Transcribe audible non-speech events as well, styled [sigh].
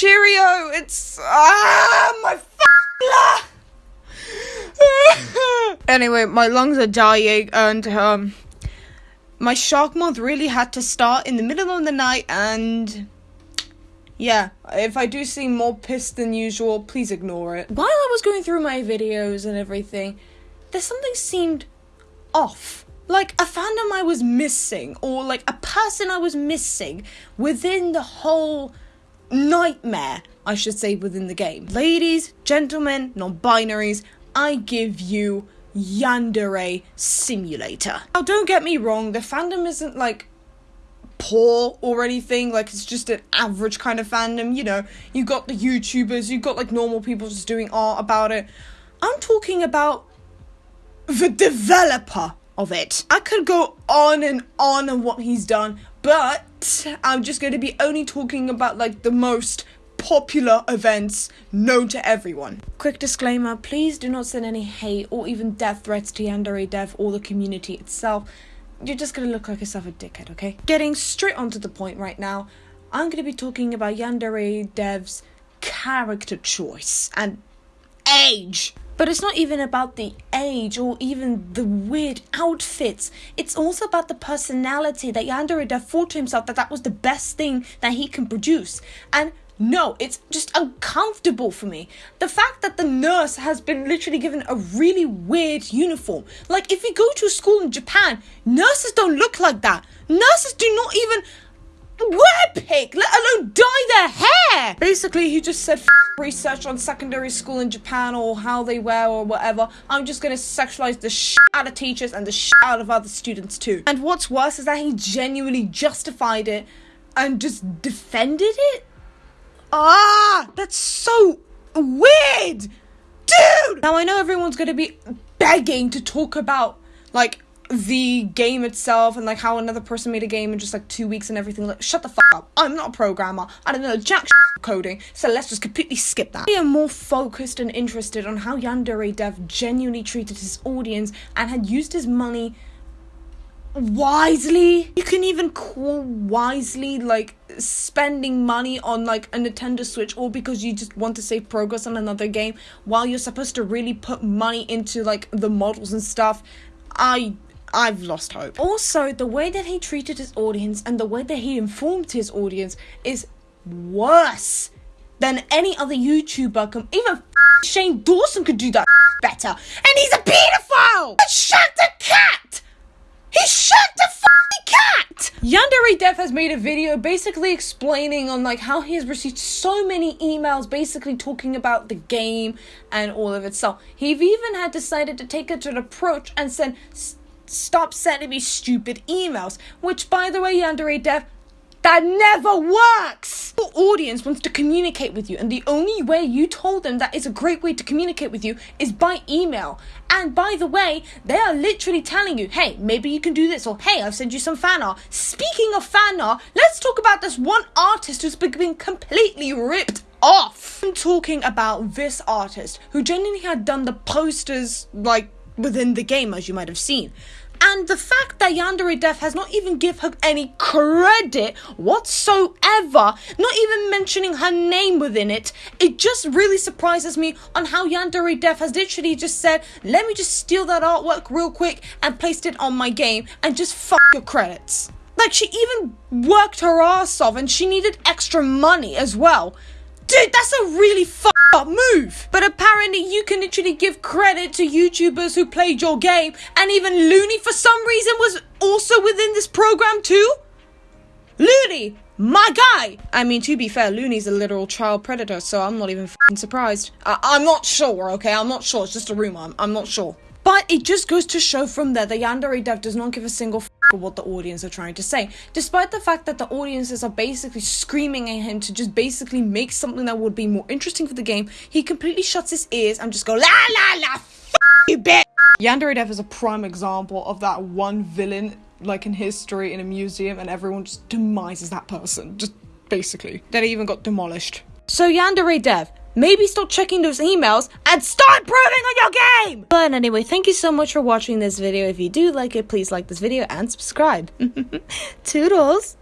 Cheerio. It's ah my f- [laughs] Anyway, my lungs are dying and um my shark month really had to start in the middle of the night and yeah, if I do seem more pissed than usual, please ignore it. While I was going through my videos and everything, there's something seemed off. Like a fandom I was missing, or like a person I was missing within the whole nightmare, I should say, within the game. Ladies, gentlemen, non binaries, I give you Yandere Simulator. Now, don't get me wrong, the fandom isn't like poor or anything. Like it's just an average kind of fandom. You know, you got the YouTubers, you got like normal people just doing art about it. I'm talking about the developer of it. I could go on and on on what he's done, but I'm just going to be only talking about like the most popular events known to everyone. Quick disclaimer please do not send any hate or even death threats to Yandere Dev or the community itself you're just gonna look like yourself a dickhead, okay? Getting straight onto the point right now, I'm gonna be talking about Yandere Dev's character choice and age. But it's not even about the age or even the weird outfits. It's also about the personality that Yandere thought to himself that that was the best thing that he can produce. And no, it's just uncomfortable for me. The fact that the nurse has been literally given a really weird uniform. Like, if you go to a school in Japan, nurses don't look like that. Nurses do not even wear pink, let alone dye Basically, he just said research on secondary school in Japan or how they wear or whatever. I'm just gonna sexualize the shit out of teachers and the shit out of other students too. And what's worse is that he genuinely justified it and just defended it Ah, that's so weird, dude. Now I know everyone's gonna be begging to talk about like the game itself and like how another person made a game in just like two weeks and everything. Like, shut the fuck up. I'm not a programmer. I don't know jack coding. So let's just completely skip that. I am more focused and interested on how Yandere Dev genuinely treated his audience and had used his money wisely. You can even call wisely like spending money on like a Nintendo Switch or because you just want to save progress on another game while you're supposed to really put money into like the models and stuff. I I've lost hope. Also, the way that he treated his audience and the way that he informed his audience is worse than any other YouTuber. Even Shane Dawson could do that better. And he's a pedophile! Shut the cat! He shot the cat! Yandere Dev has made a video basically explaining on like how he has received so many emails basically talking about the game and all of itself. He even had decided to take to an approach and said, stop sending me stupid emails. Which by the way, Yandere Dev, that never works! Your audience wants to communicate with you, and the only way you told them that is a great way to communicate with you is by email. And by the way, they are literally telling you, hey, maybe you can do this, or hey, I've sent you some fan art. Speaking of fan art, let's talk about this one artist who's been completely ripped off. I'm talking about this artist who genuinely had done the posters, like, within the game, as you might have seen. And the fact that Yandere Dev has not even give her any credit whatsoever, not even mentioning her name within it, it just really surprises me on how Yandere Dev has literally just said, let me just steal that artwork real quick and placed it on my game and just fuck your credits. Like she even worked her ass off and she needed extra money as well. Dude, that's a really fucked up move. But apparently you can literally give credit to YouTubers who played your game and even Looney for some reason was also within this program too? Looney, my guy! I mean, to be fair, Looney's a literal child predator, so I'm not even surprised. I- am not sure, okay? I'm not sure. It's just a rumor. I'm, I'm not sure. But it just goes to show from there that Yandere Dev does not give a single what the audience are trying to say. Despite the fact that the audiences are basically screaming at him to just basically make something that would be more interesting for the game, he completely shuts his ears and just go la la la f you bitch. Yandere Dev is a prime example of that one villain like in history in a museum and everyone just demises that person. Just basically. That even got demolished. So Yandere Dev, maybe stop checking those emails and start improving on your game! But anyway, thank you so much for watching this video. If you do like it, please like this video and subscribe. [laughs] Toodles!